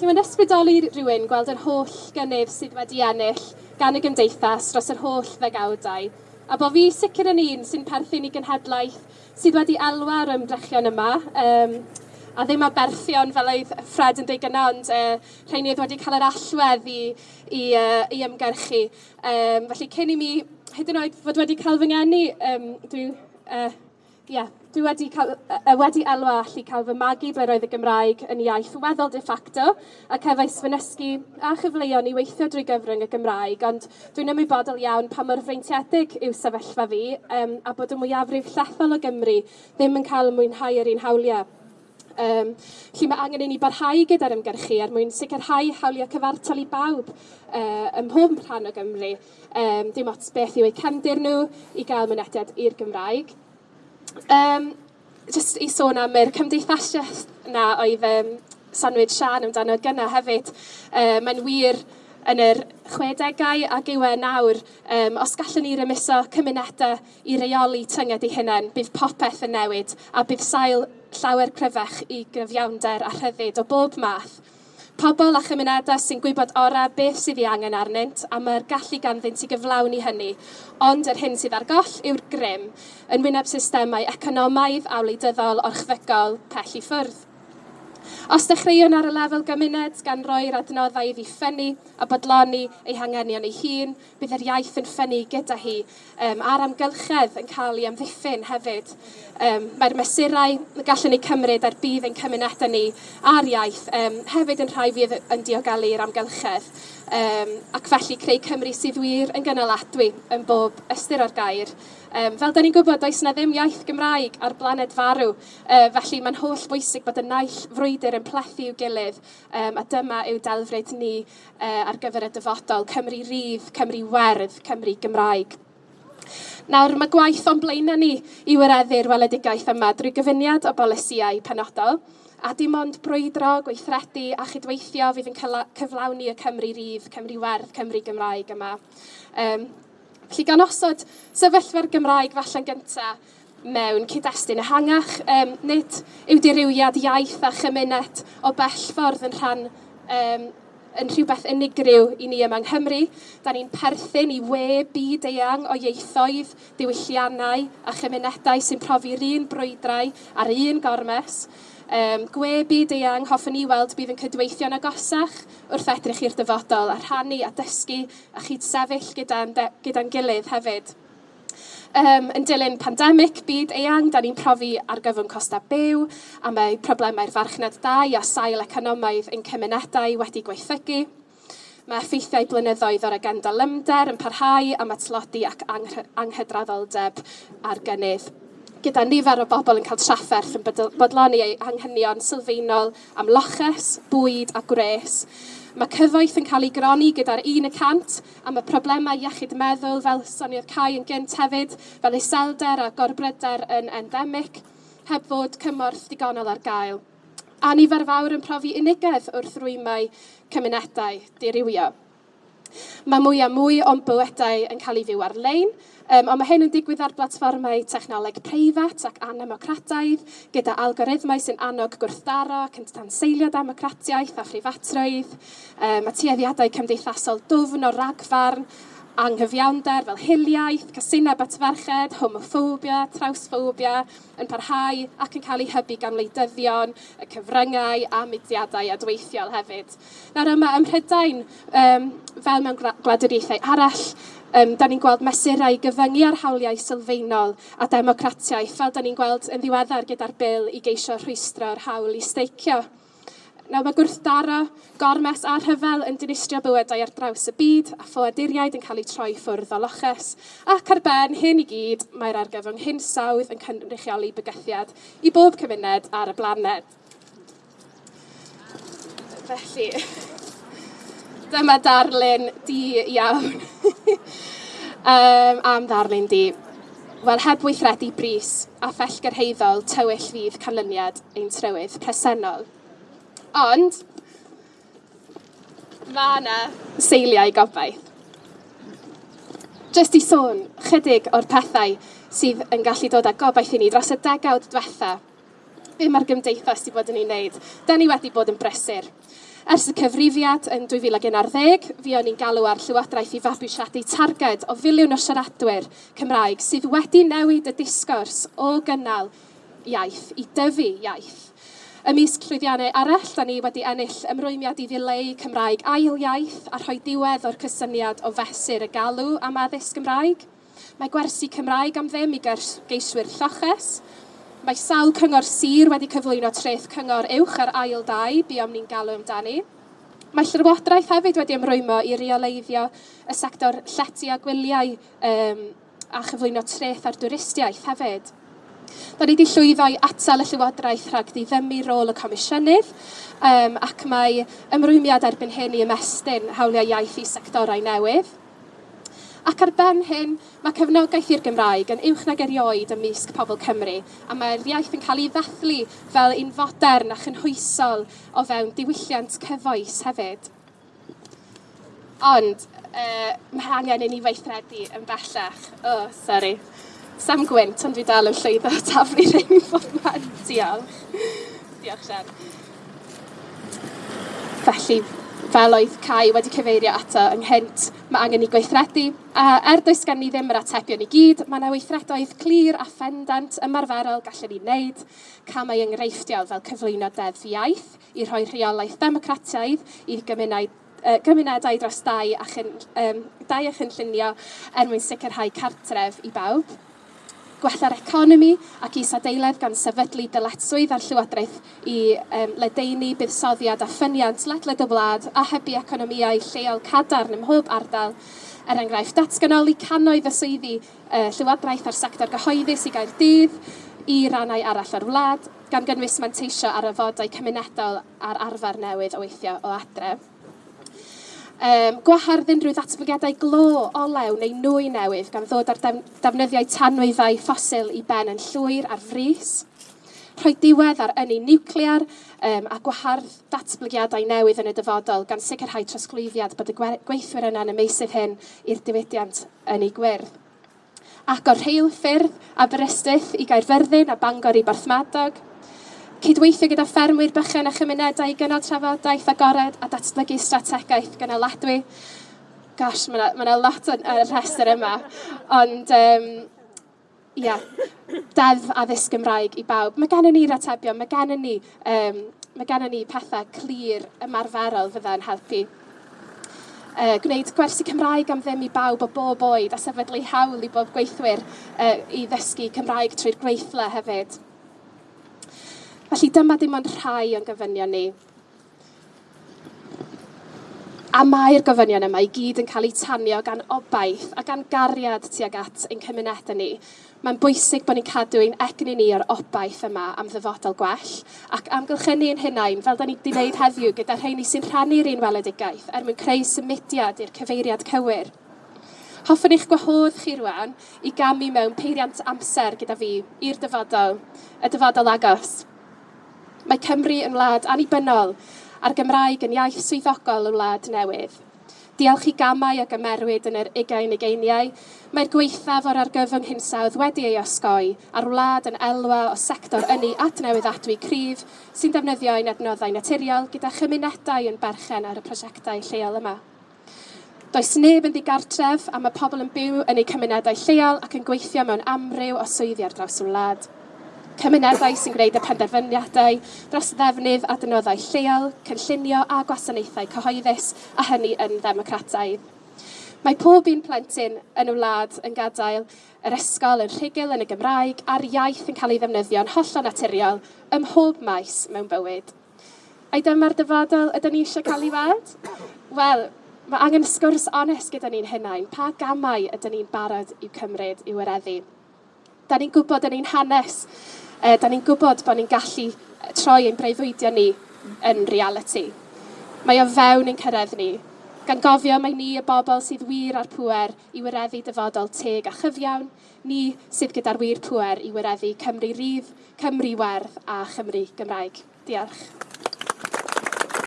Felly mae'n ysbrydoli rhywun gweld yr holl gynnydd sydd wedi ennill gan y gymdeithas dros yr holl ddegawdau, a bo fi sicr yn un sy'n perthyn i genhedlaeth sydd wedi elwa ar ymdrechion yma, um, a ddim a berthion fel oedd Fred yn deud gyna, ond uh, rhain oedd wedi cael yr allwedd i, i, uh, i ymgyrchu. Um, felly cyn i mi, hyd yn oed fod wedi cael fy ngeni, um, dwi uh, yeah, dwi wedi, cael, uh, wedi elwa e allu cael fy magu ble roedd y Gymraeg yn iaith weddol de facto ac efais fynysgu a chyfleon i weithio drwy gyfrwng y Gymraeg, ond dwi'n ymwybodol iawn pa mor freintiedig yw sefyllfa fi um, a bod y mwyafrif llethol o Gymru ddim yn cael mwynhau yr un hawliau. Um, lle mae angen i ni barhau gyda'r ymgyrchu er mwyn sicrhau hawliau cyfartal i bawb uh, ym mhob rhan o Gymru. Um, dim ots beth yw eu cefndir nhw i gael mynediad i'r Gymraeg um, just i sôn am yr cymdeithasiaeth na oedd um, Sanwyd Sian amdano gyna hefyd, um, mae'n wir yn yr 60au ac yw e nawr, um, os gallwn ni rymuso cymunedau i reoli tynged i hunain, bydd popeth yn newid a bydd sail llawer cryfach i gyfiawnder a rhyddid o bob math. Pobl a chymunedau sy'n gwybod ora beth sydd ei angen arnynt a mae'r gallu ganddynt i gyflawni hynny, ond yr hyn sydd ar goll yw'r grym yn wyneb systemau economaidd a wleidyddol orchfygol pell i ffwrdd. Os dechreuwn ar y lefel gymuned gan roi'r adnoddau iddi ffynnu a bodloni ei hangenion ei hun, bydd yr iaith yn ffynnu gyda hi um, a'r amgylchedd yn cael ei amddiffyn hefyd. Um, Mae'r mesurau gallwn ni cymryd ar bydd ein cymunedau ni a'r iaith um, hefyd yn rhai fydd yn diogelu'r amgylchedd um, ac felly creu Cymru sydd wir yn gynaladwy yn bob ystyr o'r gair. Um, fel da ni'n gwybod, does na ddim iaith Gymraeg ar blaned farw, uh, felly mae'n holl bwysig bod y naill frwydr yn plethu i'w gilydd, um, a dyma yw delfryd ni uh, ar gyfer y dyfodol, Cymru rydd, Cymru werdd, Cymru Gymraeg. Nawr, mae gwaith o'n blaenau ni i wireddu'r weledigaeth yma drwy gyfuniad o bolisiau penodol, A dim ond brwydro, gweithredu a chydweithio fydd yn cyflawni y Cymru Rydd, Cymru Werdd, Cymru Gymraeg yma. Um, felly gan osod sefyllfa'r Gymraeg falle'n gyntaf mewn cyd-destun ehangach, um, nid yw dirywiad iaith a chymuned o bell ffordd yn rhan um, yn rhywbeth unigryw i ni yma yng Nghymru. Da ni'n perthyn i we byd eang o ieithoedd, diwylliannau a chymunedau sy'n profi'r un brwydrau ar un gormes. Um, gwe byd eang, hoffwn i weld bydd yn cydweithio'n agosach wrth edrych i'r dyfodol a rhannu a dysgu a chyd sefyll gyda'n gyda gilydd hefyd. Um, yn dilyn pandemig byd eang, da ni'n profi ar gyfwng costa byw a mae problemau'r farchnad dau a sail economaidd yn cymunedau wedi gweithygu. Mae effeithiau blynyddoedd o'r agenda lymder yn parhau am atlodi ac anghydraddoldeb ar gynnydd gyda nifer o bobl yn cael trafferth yn bodloni eu anghynion sylfaenol am loches, bwyd a gwres. Mae cyfoeth yn cael ei gronni gyda'r un y cant am y problemau iechyd meddwl fel sonio'r cael yn gynt hefyd, fel iselder a gorbryder yn endemic, heb fod cymorth digonol ar gael. A nifer fawr yn profi unigedd wrth rwymau cymunedau dirywio. Mae mwy a mwy o'n bywydau yn cael ei fyw ar-lein, um, ond mae hyn yn digwydd ar blatfformau technoleg preifat ac anemocrataidd, gyda algorithmau sy'n annog gwrthdaro ac yn tanseilio democratiaeth a phreifatrwydd. Um, mae tueddiadau cymdeithasol dwfn o ragfarn anghyfiawnder fel hiliaeth, casineb batferched, homophobia, trawsphobia, yn parhau ac yn cael ei hybu gan wleidyddion, y cyfryngau a mudiadau adweithiol hefyd. Nawr yma ym Mhrydain, um, fel mewn gwladwriaethau arall, um, da ni'n gweld mesurau gyfyngu ar hawliau sylfaenol a democratiaeth, fel da ni'n gweld yn ddiweddar gyda'r bil i geisio rhwystro'r hawl i steicio. Nawr mae gwrthdaro, gormes a rhyfel yn dinistrio bywydau ar draws y byd a phoaduriaid yn cael eu troi ffwrdd o loches. Ac ar ben hyn i gyd, mae'r argyfwng hinsawdd yn cynrychioli bygythiad i bob cymuned ar y blaned. Felly, dyma darlun di iawn um, am ddarlun di. Wel, heb weithredu bris a phellgyrheiddol tywyll fydd canlyniad ein trywydd presennol. Ond, mae yna seiliau gobaith. Jyst i sôn chydig o'r pethau sydd yn gallu dod â gobaith i ni dros y degawd diwetha. Be mae'r gymdeithas wedi bod yn ei wneud? Da ni wedi bod yn brysur. Ers y cyfrifiad yn 2011, fi o'n i'n galw ar Llywodraeth i fabwysiadu targed o filiwn o siaradwyr Cymraeg sydd wedi newid y disgwrs o gynnal iaith i dyfu iaith Ymysg llwyddiannau arall, da ni wedi ennill ymrwymiad i ddileu Cymraeg ail iaith a rhoi diwedd o'r cysyniad o fesur y galw am addysg Gymraeg. Mae gwersi Cymraeg am ddim i geiswyr lloches. Mae sawl cyngor sir wedi cyflwyno treth cyngor uwch ar ail dau, bu am ni'n galw amdani. Mae Llywodraeth hefyd wedi ymrwymo i reoleiddio y sector llety a gwyliau um, a chyflwyno treth ar dwristiaeth hefyd. Da ni wedi llwyddo i atal y Llywodraeth rhag ddifynnu rôl y Comisiynydd um, ac mae ymrwymiad erbyn hyn i ymestyn hawliau iaith i sectorau newydd. Ac ar ben hyn, mae cefnogaeth i'r Gymraeg yn uwch nag erioed ymysg pobl Cymru, a mae'r iaith yn cael ei ddathlu fel un fodern a chynhwysol o fewn diwylliant cyfoes hefyd. Ond, uh, mae angen i ni weithredu yn bellach. O, oh, sori. Sam Gwynt, ond dwi dal yn llwyddo taflu rhein bob man. Diolch. Diolch, Sian. Felly, fel oedd Cai wedi cyfeirio ato ynghynt, mae angen i gweithredu, a er does gen ni ddim yr atebion i gyd, mae yna weithredoedd clir a phendant ymarferol gallwn ni wneud, camau enghreifftiol fel cyflwyno deddf iaith i rhoi rheolaeth democratiaidd i gymuned uh, gymunedau dros dau a, chyn, um, dau a chynllunio er mwyn sicrhau cartref i bawb gwella'r economi ac isadeiledd gan sefydlu dyletswydd ar Llywodraeth i um, ledeini buddsoddiad a ffyniant ledled y wlad a hybu economiau lleol cadarn ym mhob ardal er enghraifft datganoli cannoedd y swyddi uh, Llywodraeth ar sector gyhoeddus i gael dydd i rannau arall o'r wlad, gan gynnwys manteisio ar y fodau cymunedol a'r arfer newydd o weithio o adref. Um, gwahardyn drwy ddatblygiadau glo, olew neu nwy newydd gan ddod ar def defnyddiau tanwyddau ffosil i ben yn llwyr ar frys. Rhoi diwedd ar ynni niwclear um, a gwahardd datblygiadau newydd yn y dyfodol gan sicrhau trosglwyddiad bod y gweithwyr yna'n ymeisydd hyn i'r diwydiant yn ei gwyrdd. Ac o'r rheil ffyrdd a berystyth i Gaerfyrddin a Bangor i Barthmadog – cydweithio gyda ffermwyr bychan a chymunedau i gynnal trafodaeth agored a datblygu strategaeth gynaladwy. Gosh, mae yna, ma lot yn y rhestr yma. Ond, um, yeah, deddf addysg Gymraeg i bawb. Mae gennym ni'r atebion, mae gennym ni, um, mae gennym ni pethau clir ymarferol fydda'n helpu. Uh, gwneud gwersi Cymraeg am ddim i bawb o bob oed a sefydlu hawl i bob gweithwyr uh, i ddysgu Cymraeg trwy'r gweithle hefyd. Felly dyma dim ond rhai o'n gyfynion ni. A mae'r gofynion yma i gyd yn cael eu tanio gan obaith a gan gariad tuag at ein cymunedau ni. Mae'n bwysig bod ni'n cadw ein egni ni o'r obaith yma am ddyfodol gwell ac amgylchynu ein hunain fel da ni wedi gwneud heddiw gyda rheini sy'n rhannu'r un weledigaeth er mwyn creu symudiad i'r cyfeiriad cywir. Hoffwn eich gwahodd chi rwan i gamu mewn peiriant amser gyda fi i'r dyfodol, y dyfodol agos. Mae Cymru yn wlad annibynnol a'r Gymraeg yn iaith swyddogol yn wlad newydd. Diolch i gamau a gymerwyd yn yr ugain ugeiniau, mae'r gweithaf o'r argyfwng hinsawdd wedi ei osgoi a'r wlad yn elwa o sector ynni adnewydd atwy cryf sy'n defnyddio ein adnoddau naturiol gyda chymunedau yn berchen ar y prosiectau lleol yma. Does neb yn ddigartref a mae pobl yn byw yn eu cymunedau lleol ac yn gweithio mewn amryw o swyddi ar draws y wlad cymunedau sy'n gwneud y penderfyniadau dros ddefnydd adnoddau lleol, cynllunio a gwasanaethau cyhoeddus a hynny yn ddemocrataidd. Mae pob un plentyn yn y wlad yn gadael yr ysgol yn rhugl yn y Gymraeg a'r iaith yn cael ei ddefnyddio'n hollol naturiol ym mhob maes mewn bywyd. Ai dyma'r dyfodol ydym ni eisiau cael ei weld? Wel, mae angen sgwrs onest gyda ni'n hunain. Pa gamau ydym ni'n barod i'w cymryd i'w wireddu? Da ni'n gwybod yn ein hanes e, da ni'n gwybod bod ni'n gallu troi ein breuddwydiau ni yn reality. Mae o fewn ein cyrraedd ni. Gan gofio mae ni y bobl sydd wir ar pŵer i wireddu dyfodol teg a chyfiawn, ni sydd gyda'r wir pŵer i wireddu Cymru rydd, Cymru werth a Chymru Gymraeg. Diolch.